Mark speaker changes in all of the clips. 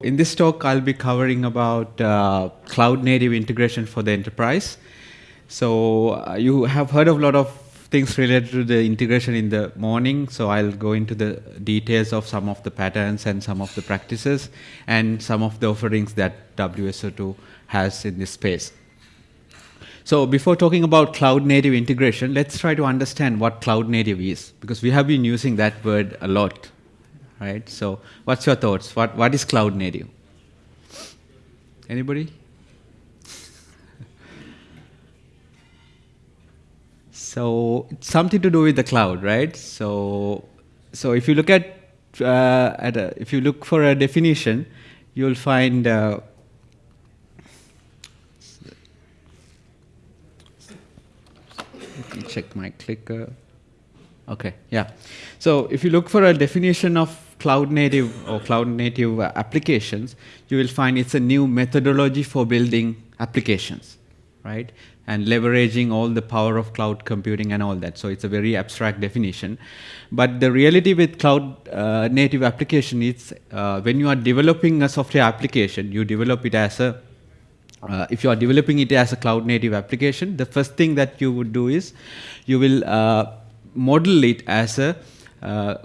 Speaker 1: In this talk, I'll be covering about uh, cloud native integration for the enterprise. So uh, you have heard of a lot of things related to the integration in the morning. So I'll go into the details of some of the patterns and some of the practices and some of the offerings that WSO2 has in this space. So before talking about cloud native integration, let's try to understand what cloud native is because we have been using that word a lot right? So what's your thoughts? What, what is cloud native? Anybody? so it's something to do with the cloud, right? So, so if you look at, uh, at a, if you look for a definition, you'll find uh, let me check my clicker. Okay, yeah. So if you look for a definition of cloud native or cloud native applications, you will find it's a new methodology for building applications, right? And leveraging all the power of cloud computing and all that. So it's a very abstract definition. But the reality with cloud uh, native application is uh, when you are developing a software application, you develop it as a uh, if you are developing it as a cloud native application, the first thing that you would do is you will uh, model it as a uh,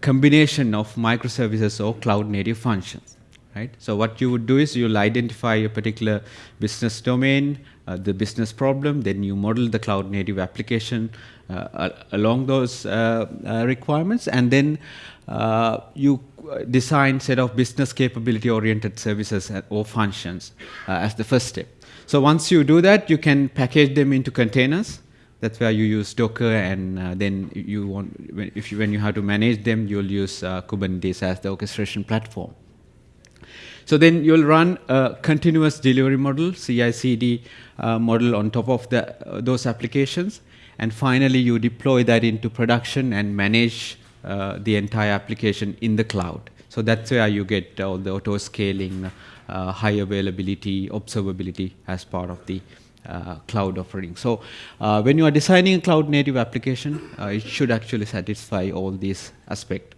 Speaker 1: combination of microservices or cloud native functions. Right? So what you would do is you'll identify a particular business domain, uh, the business problem, then you model the cloud native application uh, along those uh, uh, requirements, and then uh, you design set of business capability oriented services or functions as the first step. So once you do that, you can package them into containers that's where you use Docker, and uh, then you want if you, when you have to manage them, you'll use uh, Kubernetes as the orchestration platform. So then you'll run a continuous delivery model, CI/CD uh, model on top of the, uh, those applications, and finally you deploy that into production and manage uh, the entire application in the cloud. So that's where you get all the auto scaling, uh, high availability, observability as part of the cloud offering. So uh, when you are designing a cloud native application, uh, it should actually satisfy all these aspects.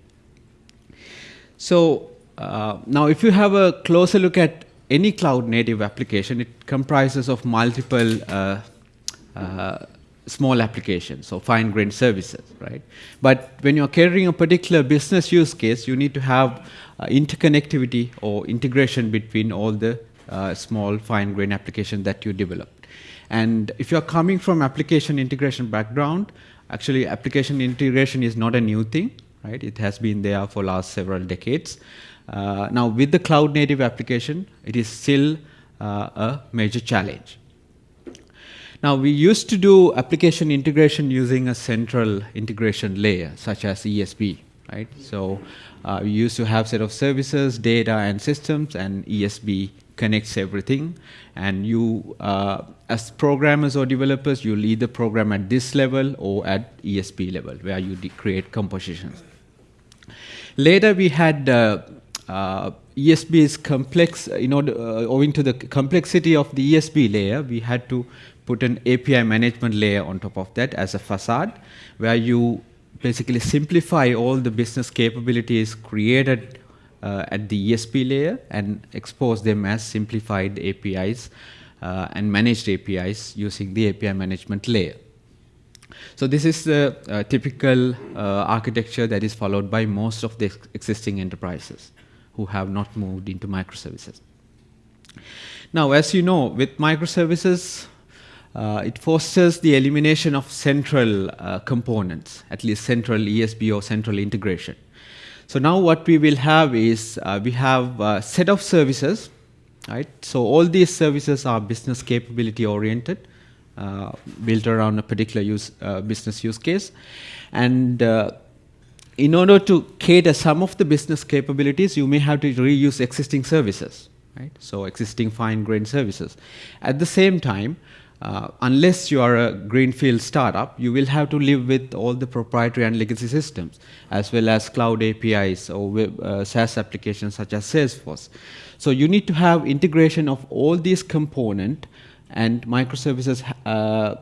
Speaker 1: So uh, now if you have a closer look at any cloud native application, it comprises of multiple uh, uh, small applications, so fine-grained services, right? But when you're carrying a particular business use case, you need to have interconnectivity or integration between all the small fine-grained applications that you develop. And if you're coming from application integration background, actually application integration is not a new thing, right? It has been there for last several decades. Uh, now with the cloud native application, it is still uh, a major challenge. Now we used to do application integration using a central integration layer, such as ESB, right? So uh, we used to have set of services, data, and systems, and ESB connects everything. And you, uh, as programmers or developers, you'll either program at this level or at ESB level, where you create compositions. Later, we had uh, uh, ESB is complex, in order, uh, owing to the complexity of the ESB layer, we had to put an API management layer on top of that as a facade, where you basically simplify all the business capabilities created uh, at the ESB layer and expose them as simplified APIs uh, and managed APIs using the API management layer. So this is the uh, typical uh, architecture that is followed by most of the existing enterprises who have not moved into microservices. Now, as you know, with microservices, uh, it fosters the elimination of central uh, components, at least central ESB or central integration. So now what we will have is uh, we have a set of services, right? So all these services are business capability oriented, uh, built around a particular use, uh, business use case. And uh, in order to cater some of the business capabilities, you may have to reuse existing services, right? So existing fine-grained services. At the same time, uh, unless you are a greenfield startup, you will have to live with all the proprietary and legacy systems, as well as cloud APIs or web, uh, SaaS applications such as Salesforce. So you need to have integration of all these components, and microservices uh,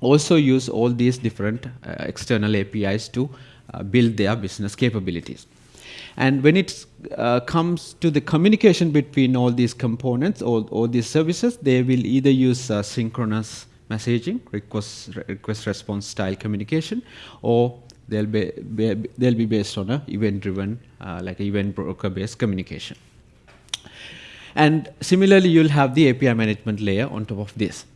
Speaker 1: also use all these different uh, external APIs to uh, build their business capabilities. And when it uh, comes to the communication between all these components or all these services, they will either use uh, synchronous messaging, request, request response style communication, or they'll be, be they'll be based on a event driven, uh, like event broker based communication. And similarly, you'll have the API management layer on top of this.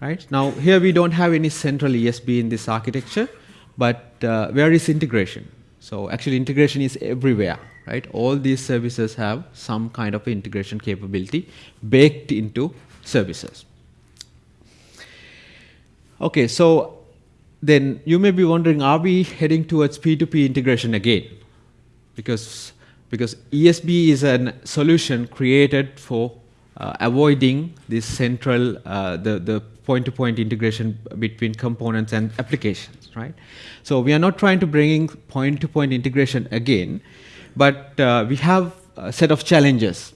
Speaker 1: Right? Now, here we don't have any central ESB in this architecture, but uh, where is integration? So actually integration is everywhere, right? All these services have some kind of integration capability baked into services. Okay, so then you may be wondering, are we heading towards P2P integration again? Because, because ESB is a solution created for uh, avoiding this central, uh, the, the point-to-point -point integration between components and applications, right? So we are not trying to bring point-to-point -point integration again, but uh, we have a set of challenges,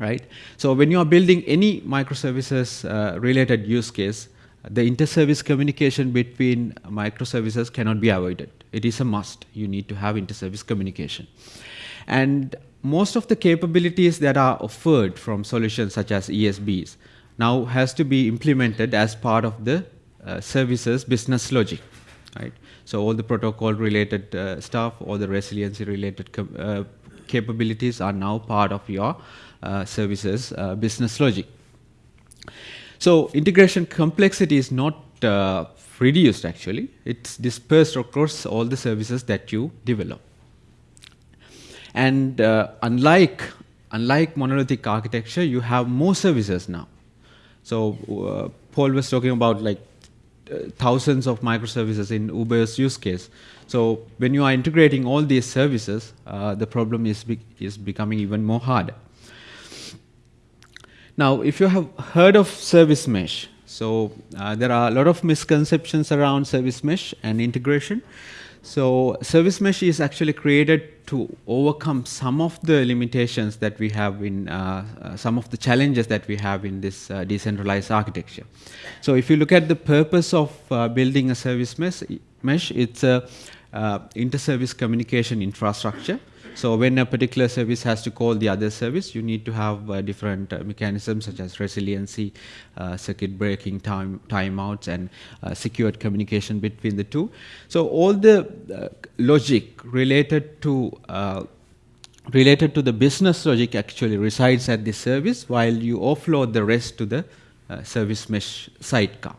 Speaker 1: right? So when you are building any microservices uh, related use case, the inter-service communication between microservices cannot be avoided. It is a must. You need to have inter-service communication. And most of the capabilities that are offered from solutions such as ESBs now has to be implemented as part of the services business logic, right? So all the protocol related uh, stuff, all the resiliency related uh, capabilities are now part of your uh, services uh, business logic. So integration complexity is not uh, reduced actually, it's dispersed across all the services that you develop. And uh, unlike, unlike monolithic architecture, you have more services now. So uh, Paul was talking about like uh, thousands of microservices in Uber's use case. So when you are integrating all these services, uh, the problem is, be is becoming even more hard. Now, if you have heard of service mesh, so uh, there are a lot of misconceptions around service mesh and integration. So service mesh is actually created to overcome some of the limitations that we have in, uh, uh, some of the challenges that we have in this uh, decentralized architecture. So if you look at the purpose of uh, building a service mesh, mesh it's a uh, inter-service communication infrastructure so when a particular service has to call the other service, you need to have uh, different uh, mechanisms such as resiliency, uh, circuit breaking, time timeouts, and uh, secured communication between the two. So all the uh, logic related to uh, related to the business logic actually resides at the service, while you offload the rest to the service mesh sidecar.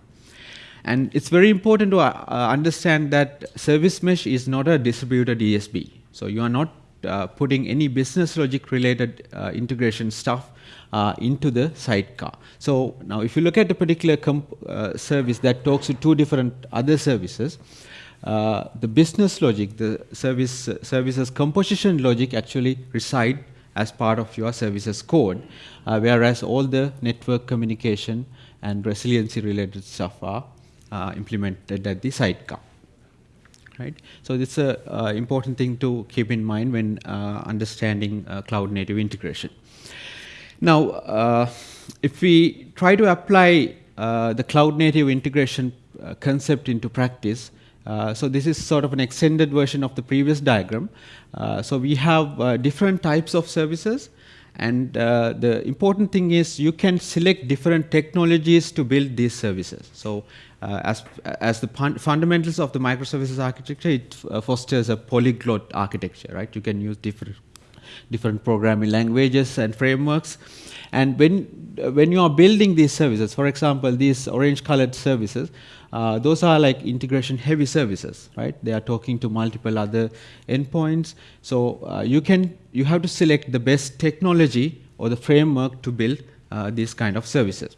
Speaker 1: And it's very important to understand that service mesh is not a distributed ESB. So you are not putting any business logic related uh, integration stuff uh, into the sidecar. So now if you look at a particular uh, service that talks to two different other services, uh, the business logic, the service services composition logic actually reside as part of your services code, whereas all the network communication and resiliency related stuff are implemented at the sidecar right? So it's a uh, important thing to keep in mind when uh, understanding uh, cloud native integration. Now, uh, if we try to apply uh, the cloud native integration uh, concept into practice, so this is sort of an extended version of the previous diagram. so we have different types of services and uh, the important thing is you can select different technologies to build these services. So uh, as, as the fundamentals of the microservices architecture, it uh, fosters a polyglot architecture, right? You can use different, different programming languages and frameworks. And when, when you are building these services, for example, these orange colored services, uh, those are like integration heavy services, right? They are talking to multiple other endpoints. So uh, you can, you have to select the best technology or the framework to build uh, these kind of services.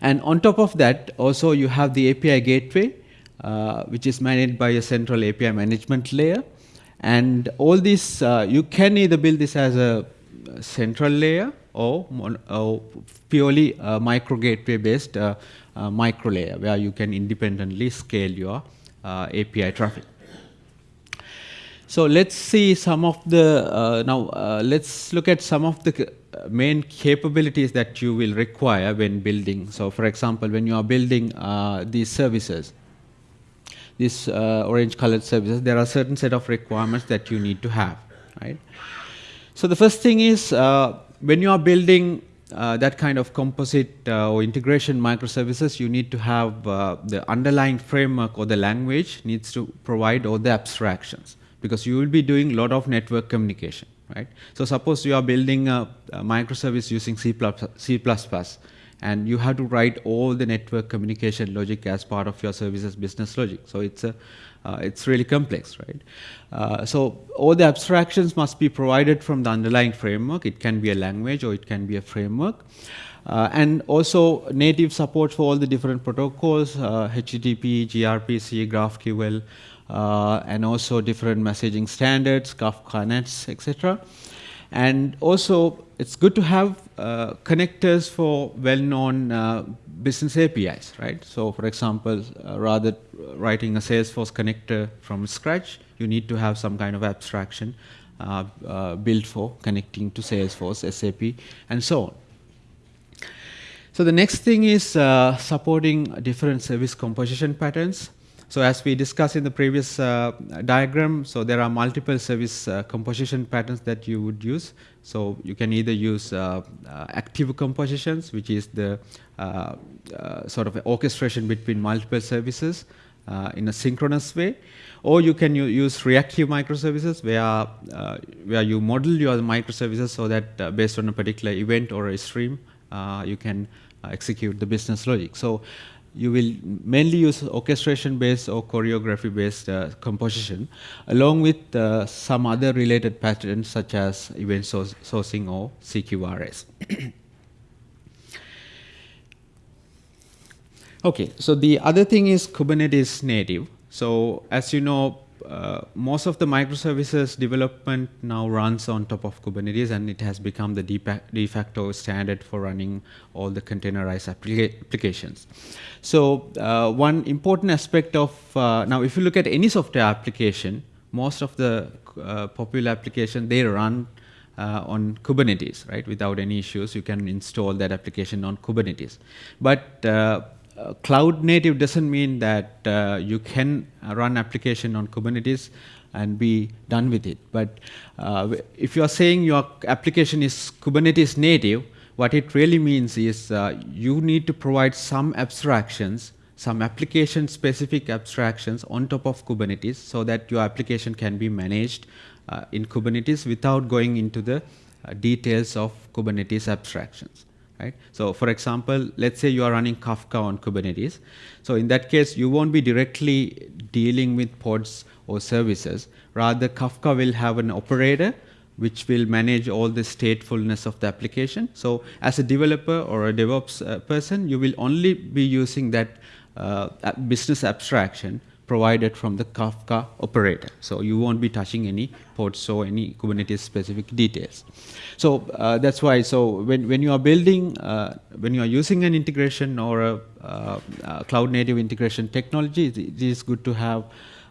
Speaker 1: And on top of that, also you have the API gateway, uh, which is managed by a central API management layer. And all this, uh, you can either build this as a central layer or, or purely micro gateway based uh, uh, micro layer where you can independently scale your uh, API traffic. So let's see some of the, uh, now uh, let's look at some of the main capabilities that you will require when building. So for example, when you are building uh, these services, these uh, orange colored services, there are certain set of requirements that you need to have, right? So the first thing is uh, when you are building uh, that kind of composite uh, or integration microservices, you need to have uh, the underlying framework or the language needs to provide all the abstractions because you will be doing a lot of network communication, right? So suppose you are building a, a microservice using C++, C++, and you have to write all the network communication logic as part of your services business logic. So it's a uh, it's really complex, right? Uh, so all the abstractions must be provided from the underlying framework. It can be a language or it can be a framework. Uh, and also native support for all the different protocols, HTTP, gRPC, GraphQL, uh, and also different messaging standards, Kafka NATS, etc. And also, it's good to have uh, connectors for well-known uh, business APIs, right? So, for example, uh, rather writing a Salesforce connector from scratch, you need to have some kind of abstraction uh, uh, built for connecting to Salesforce, SAP, and so on. So the next thing is supporting different service composition patterns. So as we discussed in the previous uh, diagram, so there are multiple service uh, composition patterns that you would use. So you can either use uh, uh active compositions, which is the uh, uh, sort of orchestration between multiple services in a synchronous way, or you can use reactive microservices where, where you model your microservices so that based on a particular event or a stream, you can execute the business logic. So you will mainly use orchestration based or choreography based uh, composition along with uh, some other related patterns such as event sourcing or CQRS. okay, so the other thing is Kubernetes native. So as you know, uh, most of the microservices development now runs on top of Kubernetes and it has become the de facto standard for running all the containerized applica applications. So uh, one important aspect of, uh, now if you look at any software application, most of the uh, popular application, they run uh, on Kubernetes, right? Without any issues, you can install that application on Kubernetes. But uh, cloud native doesn't mean that uh, you can run application on Kubernetes and be done with it. But uh, if you are saying your application is Kubernetes native, what it really means is uh, you need to provide some abstractions, some application specific abstractions on top of Kubernetes so that your application can be managed uh, in Kubernetes without going into the uh, details of Kubernetes abstractions right? So for example, let's say you are running Kafka on Kubernetes. So in that case, you won't be directly dealing with pods or services. Rather, Kafka will have an operator which will manage all the statefulness of the application. So as a developer or a DevOps uh, person, you will only be using that uh, business abstraction provided from the Kafka operator. So you won't be touching any ports or any Kubernetes specific details. So uh, that's why, so when, when you are building, uh, when you are using an integration or a, uh, a cloud native integration technology, it is good to have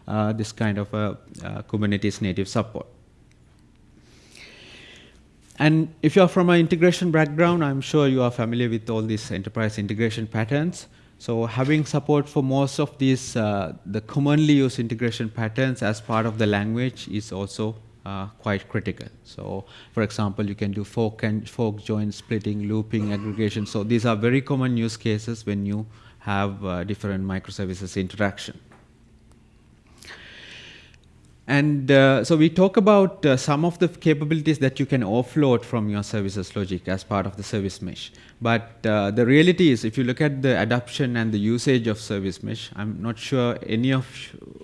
Speaker 1: uh, this kind of a, uh, Kubernetes native support. And if you are from an integration background, I'm sure you are familiar with all these enterprise integration patterns. So having support for most of these, uh, the commonly used integration patterns as part of the language is also uh, quite critical. So for example, you can do fork and fork join splitting, looping, aggregation. So these are very common use cases when you have uh, different microservices interaction. And uh, so we talk about uh, some of the capabilities that you can offload from your services logic as part of the service mesh. But uh, the reality is, if you look at the adoption and the usage of service mesh, I'm not sure any of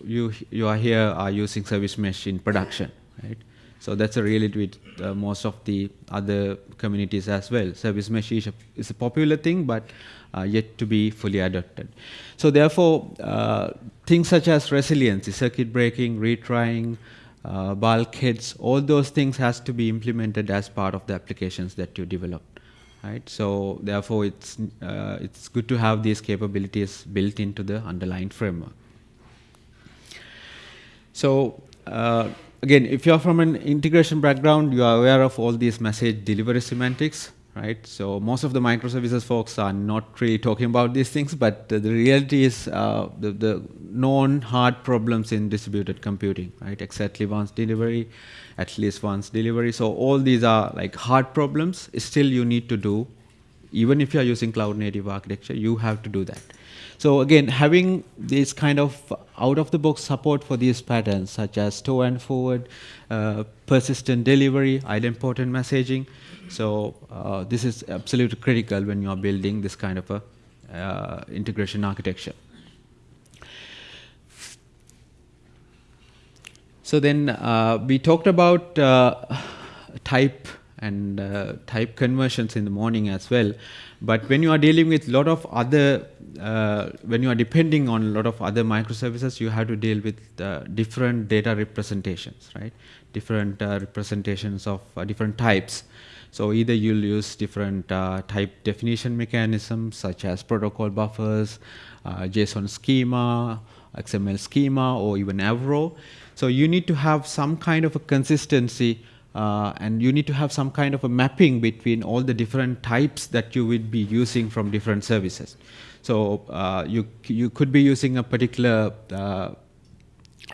Speaker 1: you you are here are using service mesh in production, right? So that's a reality with uh, most of the other communities as well. Service mesh is a, is a popular thing, but yet to be fully adopted. So therefore, uh, things such as resiliency, circuit breaking, retrying, uh, bulkheads, all those things has to be implemented as part of the applications that you develop. Right? So therefore, it's, uh, it's good to have these capabilities built into the underlying framework. So uh, again, if you're from an integration background, you are aware of all these message delivery semantics right? So most of the microservices folks are not really talking about these things, but the reality is uh, the, the known hard problems in distributed computing, right? Exactly once delivery, at least once delivery. So all these are like hard problems. Still, you need to do, even if you are using cloud native architecture, you have to do that. So again, having this kind of out-of-the-box support for these patterns, such as store and forward, uh, persistent delivery, idempotent messaging. So uh, this is absolutely critical when you are building this kind of a uh, integration architecture. So then uh, we talked about uh, type and uh, type conversions in the morning as well. But when you are dealing with a lot of other, uh, when you are depending on a lot of other microservices, you have to deal with uh, different data representations, right? Different uh, representations of uh, different types. So either you'll use different uh, type definition mechanisms such as protocol buffers, JSON schema, XML schema, or even Avro. So you need to have some kind of a consistency uh, and you need to have some kind of a mapping between all the different types that you would be using from different services. So uh, you you could be using a particular uh,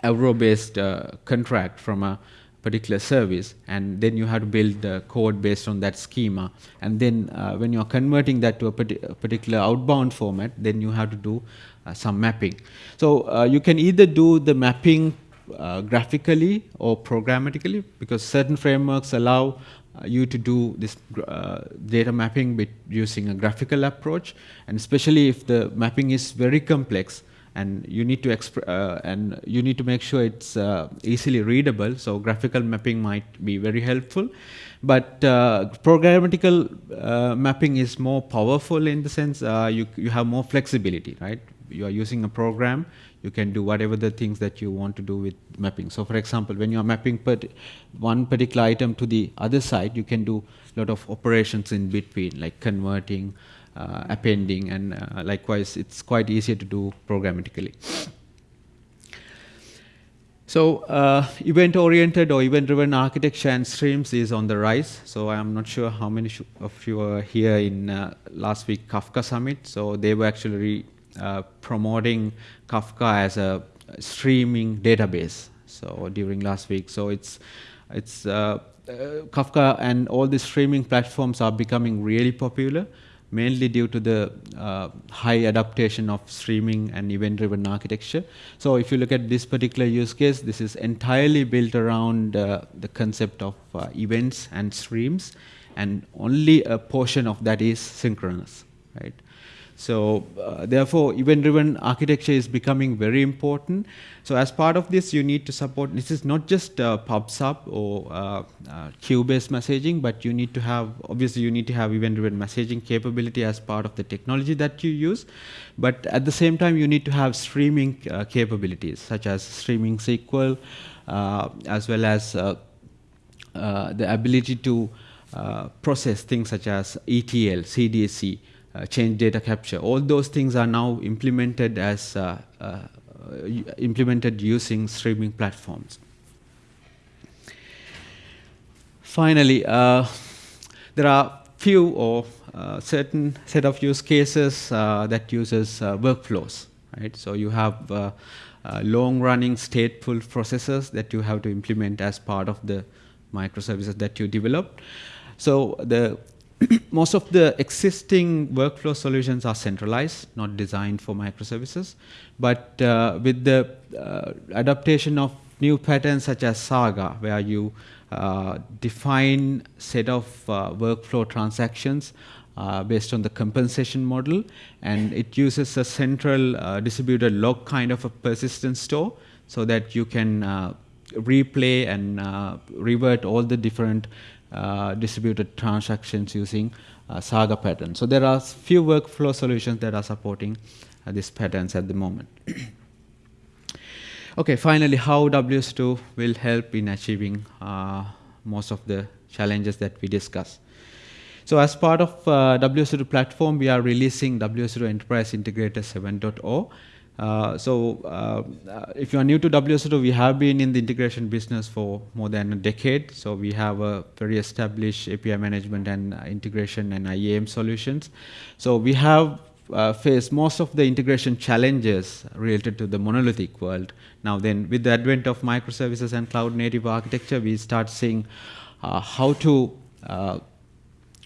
Speaker 1: Avro-based uh, contract from a particular service, and then you have to build the code based on that schema. And then uh, when you are converting that to a, particular outbound format, then you have to do uh, some mapping. So you can either do the mapping uh, graphically or programmatically because certain frameworks allow uh, you to do this uh, data mapping using a graphical approach. And especially if the mapping is very complex and you need to uh, and you need to make sure it's uh, easily readable so graphical mapping might be very helpful. But uh, programmatical mapping is more powerful in the sense you you have more flexibility right? You are using a program you can do whatever the things that you want to do with mapping. So for example, when you're mapping one particular item to the other side, you can do a lot of operations in between, like converting, uh, appending, and uh, likewise, it's quite easier to do programmatically. So uh, event-oriented or event-driven architecture and streams is on the rise. So I'm not sure how many of you are here in uh, last week Kafka Summit. So they were actually uh, promoting Kafka as a streaming database. So during last week, so it's it's uh, uh, Kafka and all the streaming platforms are becoming really popular, mainly due to the uh, high adaptation of streaming and event-driven architecture. So if you look at this particular use case, this is entirely built around the concept of events and streams, and only a portion of that is synchronous, right? So uh, therefore, event-driven architecture is becoming very important. So as part of this, you need to support, this is not just uh, PubSub or uh, uh, queue-based messaging, but you need to have, obviously you need to have event-driven messaging capability as part of the technology that you use. But at the same time, you need to have streaming uh, capabilities, such as streaming SQL, uh, as well as the ability to process things such as ETL, CDC, uh, change data capture. All those things are now implemented as uh, uh, implemented using streaming platforms. Finally, uh, there are few or uh, certain set of use cases that uses workflows. Right, so you have long-running stateful processes that you have to implement as part of the microservices that you develop. So the most of the existing workflow solutions are centralized, not designed for microservices. But uh, with the uh, adaptation of new patterns such as Saga, where you uh, define set of uh, workflow transactions uh, based on the compensation model, and it uses a central uh, distributed log kind of a persistence store so that you can replay and revert all the different uh, distributed transactions using uh, Saga pattern. So there are few workflow solutions that are supporting uh, these patterns at the moment. okay, finally, how WSO2 will help in achieving uh, most of the challenges that we discuss. So as part of uh, WSO2 platform, we are releasing WSO2 Enterprise Integrator 7.0. Uh, so uh, if you are new to WSO2, we have been in the integration business for more than a decade. So we have a very established API management and integration and IAM solutions. So we have uh, faced most of the integration challenges related to the monolithic world. Now then, with the advent of microservices and cloud native architecture, we start seeing uh, how to uh,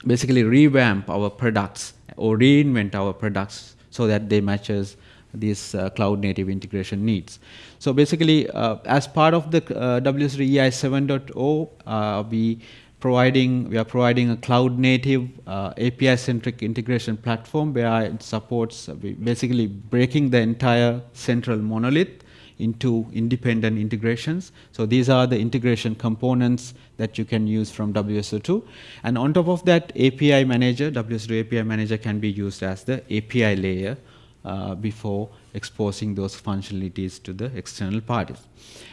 Speaker 1: basically revamp our products or reinvent our products so that they matches these uh, cloud native integration needs. So basically, uh, as part of the uh, WSO2 EI 7.0, uh, we providing we are providing a cloud native uh, API centric integration platform where it supports uh, basically breaking the entire central monolith into independent integrations. So these are the integration components that you can use from WSO2. And on top of that, API manager, WSO2 API manager can be used as the API layer uh, before exposing those functionalities to the external parties.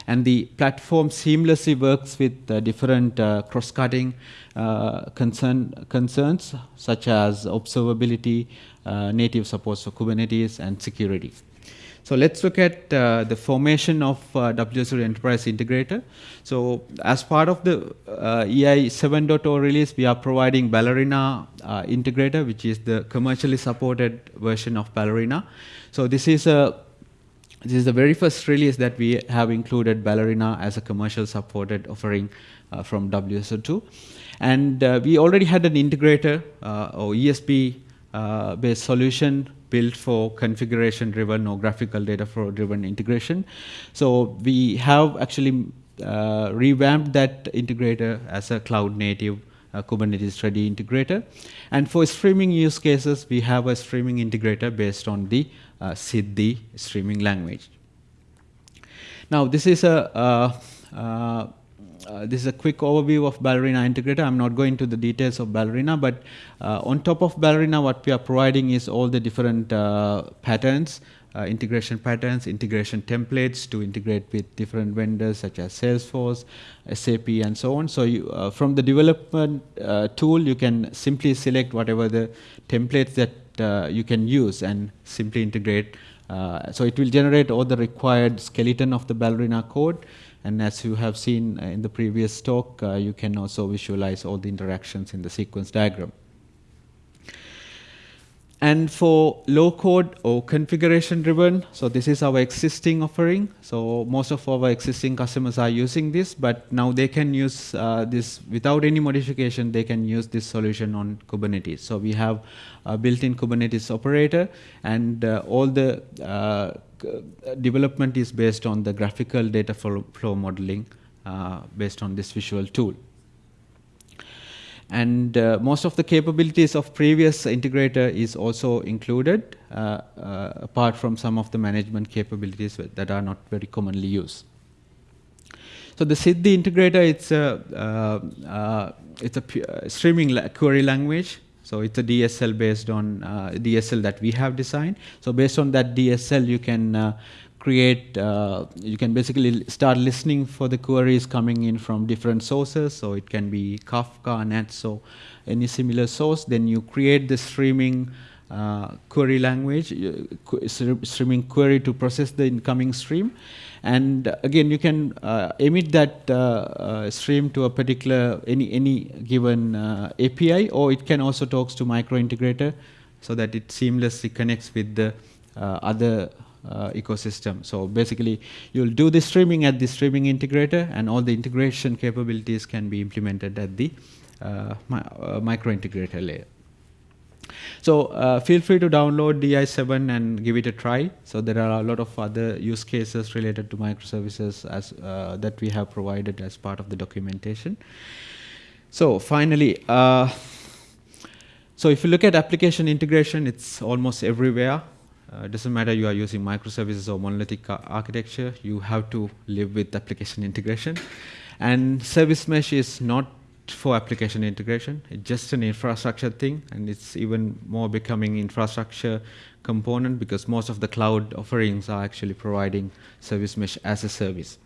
Speaker 1: And the platform seamlessly works with uh, different uh, cross-cutting uh, concern, concerns such as observability, uh, native support for Kubernetes, and security. So let's look at uh, the formation of uh, WSO2 Enterprise Integrator. So as part of the uh, EI 7.0 release, we are providing Ballerina uh, Integrator, which is the commercially supported version of Ballerina. So this is a this is the very first release that we have included Ballerina as a commercial supported offering uh, from WSO2. And uh, we already had an integrator or ESB based solution built for configuration driven or graphical data flow driven integration. So we have actually uh, revamped that integrator as a cloud native uh, Kubernetes ready integrator. And for streaming use cases, we have a streaming integrator based on the uh, Siddhi streaming language. Now, this is a uh, uh, this is a quick overview of Ballerina Integrator. I'm not going to the details of Ballerina, but uh, on top of Ballerina, what we are providing is all the different uh, patterns, uh, integration patterns, integration templates to integrate with different vendors such as Salesforce, SAP, and so on. So you, uh, from the development uh, tool, you can simply select whatever the templates that you can use and simply integrate. so it will generate all the required skeleton of the Ballerina code and as you have seen uh, in the previous talk, uh, you can also visualize all the interactions in the sequence diagram. And for low code or configuration driven, so this is our existing offering. So most of our existing customers are using this, but now they can use uh, this without any modification, they can use this solution on Kubernetes. So we have a built-in Kubernetes operator and uh, all the uh, development is based on the graphical data flow, flow modeling uh, based on this visual tool. And uh, most of the capabilities of previous integrator is also included, uh, uh, apart from some of the management capabilities that are not very commonly used. So the Siddhi integrator, it's a, uh, uh, it's a streaming la query language. So it's a DSL based on DSL that we have designed. So based on that DSL, you can create, uh, you can basically start listening for the queries coming in from different sources. So it can be Kafka, Netso, any similar source. Then you create the streaming uh, query language, uh, streaming query to process the incoming stream. And again, you can uh, emit that uh, uh, stream to a particular, any, any given API, or it can also talk to micro integrator so that it seamlessly connects with the other uh, ecosystem. So basically, you'll do the streaming at the streaming integrator, and all the integration capabilities can be implemented at the uh, uh, micro integrator layer. So uh, feel free to download EI7 and give it a try. So there are a lot of other use cases related to microservices as uh, that we have provided as part of the documentation. So finally, uh, so if you look at application integration, it's almost everywhere. Uh, doesn't matter you are using microservices or monolithic architecture, you have to live with application integration. And service mesh is not for application integration. It's just an infrastructure thing, and it's even more becoming infrastructure component because most of the cloud offerings are actually providing service mesh as a service.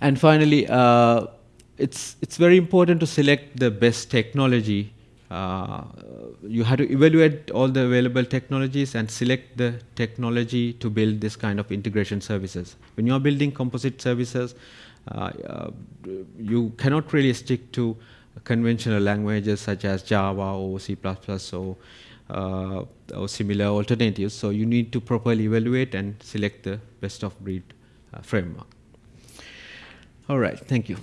Speaker 1: And finally, uh, it's it's very important to select the best technology you have to evaluate all the available technologies and select the technology to build this kind of integration services. When you are building composite services, uh, uh, you cannot really stick to conventional languages such as Java or C++ or, uh, or similar alternatives. So you need to properly evaluate and select the best of breed uh, framework. All right, thank you.